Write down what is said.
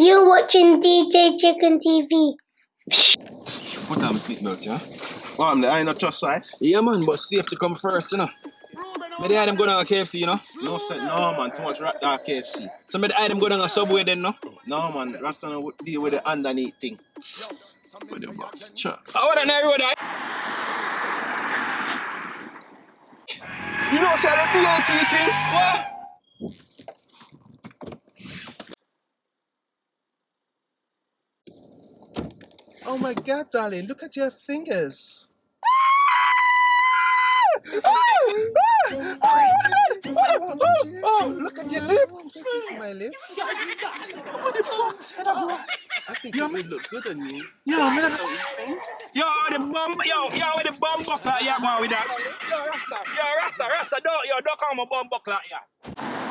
You watching DJ Chicken TV? Put on my seatbelt, yeah? Well, I'm the I not trust side. Yeah, man, but safety come first, you know. Me the them go down a KFC, you know. No, say, no, man. Too much rat dog KFC. So me the them go down a Subway then, no. No, man. Rasta no deal with the underneath thing. With the box. Sure. Oh, what an area that? You know, say the BOT thing? What? Oh my god, darling. Look at your fingers. oh, look at your lips. My lips. What the fuck? I think it would look good on you. Yo, not Yo, the bum, yo, yo, with the bum buckler, yeah, go with that. Yo, Rasta, yo, Rasta, Rasta, don't, yo, don't call me bum buckler, yeah.